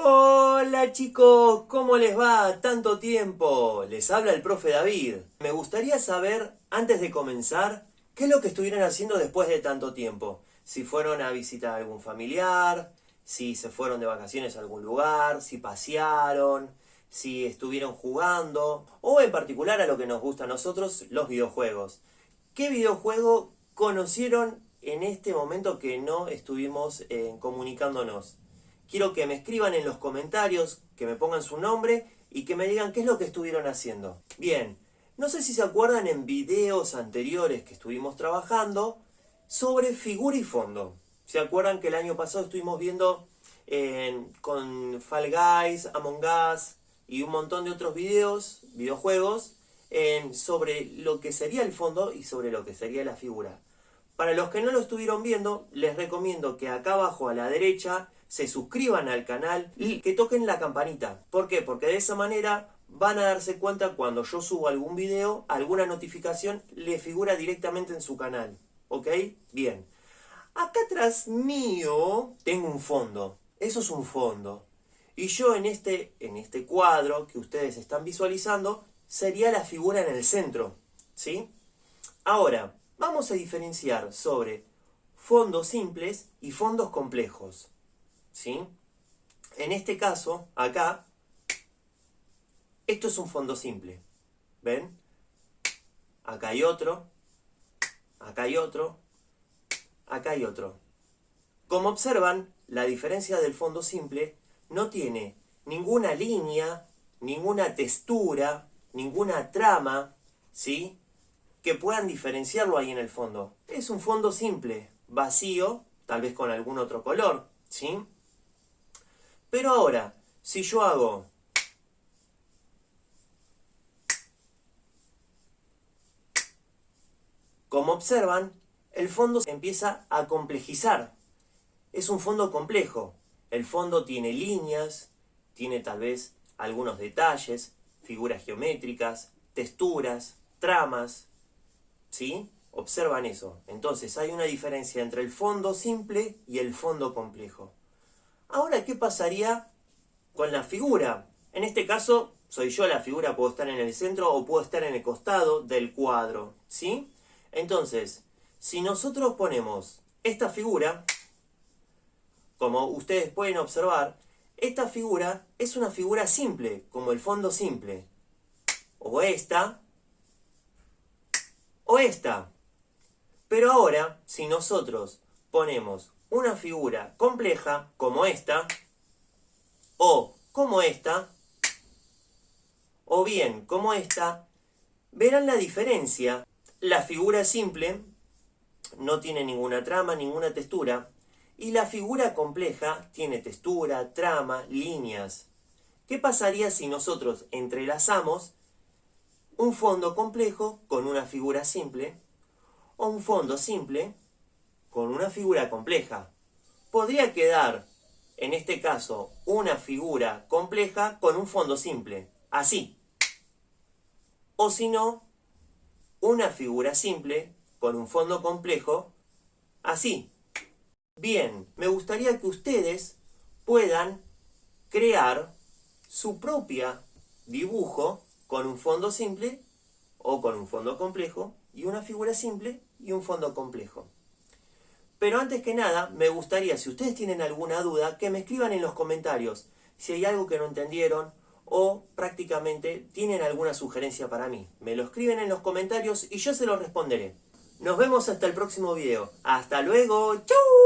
Hola chicos, ¿cómo les va? Tanto tiempo. Les habla el profe David. Me gustaría saber, antes de comenzar, qué es lo que estuvieron haciendo después de tanto tiempo. Si fueron a visitar a algún familiar, si se fueron de vacaciones a algún lugar, si pasearon, si estuvieron jugando, o en particular a lo que nos gusta a nosotros, los videojuegos. ¿Qué videojuego conocieron en este momento que no estuvimos eh, comunicándonos? Quiero que me escriban en los comentarios, que me pongan su nombre y que me digan qué es lo que estuvieron haciendo. Bien, no sé si se acuerdan en videos anteriores que estuvimos trabajando sobre figura y fondo. ¿Se acuerdan que el año pasado estuvimos viendo eh, con Fall Guys, Among Us y un montón de otros videos, videojuegos, sobre lo que sería el fondo y sobre lo que sería la figura? Para los que no lo estuvieron viendo, les recomiendo que acá abajo a la derecha se suscriban al canal y que toquen la campanita. ¿Por qué? Porque de esa manera van a darse cuenta cuando yo subo algún video, alguna notificación le figura directamente en su canal. ¿Ok? Bien. Acá atrás mío tengo un fondo. Eso es un fondo. Y yo en este, en este cuadro que ustedes están visualizando, sería la figura en el centro. ¿Sí? Ahora, vamos a diferenciar sobre fondos simples y fondos complejos. ¿sí? En este caso, acá, esto es un fondo simple. ¿Ven? Acá hay otro, acá hay otro, acá hay otro. Como observan, la diferencia del fondo simple no tiene ninguna línea, ninguna textura, ninguna trama, ¿sí? Que puedan diferenciarlo ahí en el fondo. Es un fondo simple, vacío, tal vez con algún otro color, ¿sí? Pero ahora, si yo hago Como observan, el fondo se empieza a complejizar. Es un fondo complejo. El fondo tiene líneas, tiene tal vez algunos detalles, figuras geométricas, texturas, tramas. ¿Sí? Observan eso. Entonces hay una diferencia entre el fondo simple y el fondo complejo. Ahora, ¿qué pasaría con la figura? En este caso, soy yo la figura, puedo estar en el centro o puedo estar en el costado del cuadro, ¿sí? Entonces, si nosotros ponemos esta figura, como ustedes pueden observar, esta figura es una figura simple, como el fondo simple. O esta, o esta. Pero ahora, si nosotros ponemos una figura compleja como esta, o como esta, o bien como esta, verán la diferencia. La figura simple no tiene ninguna trama, ninguna textura, y la figura compleja tiene textura, trama, líneas. ¿Qué pasaría si nosotros entrelazamos un fondo complejo con una figura simple, o un fondo simple con una figura compleja. Podría quedar, en este caso, una figura compleja con un fondo simple, así. O si no, una figura simple con un fondo complejo, así. Bien, me gustaría que ustedes puedan crear su propia dibujo con un fondo simple o con un fondo complejo y una figura simple y un fondo complejo. Pero antes que nada, me gustaría, si ustedes tienen alguna duda, que me escriban en los comentarios si hay algo que no entendieron o prácticamente tienen alguna sugerencia para mí. Me lo escriben en los comentarios y yo se lo responderé. Nos vemos hasta el próximo video. ¡Hasta luego! ¡Chau!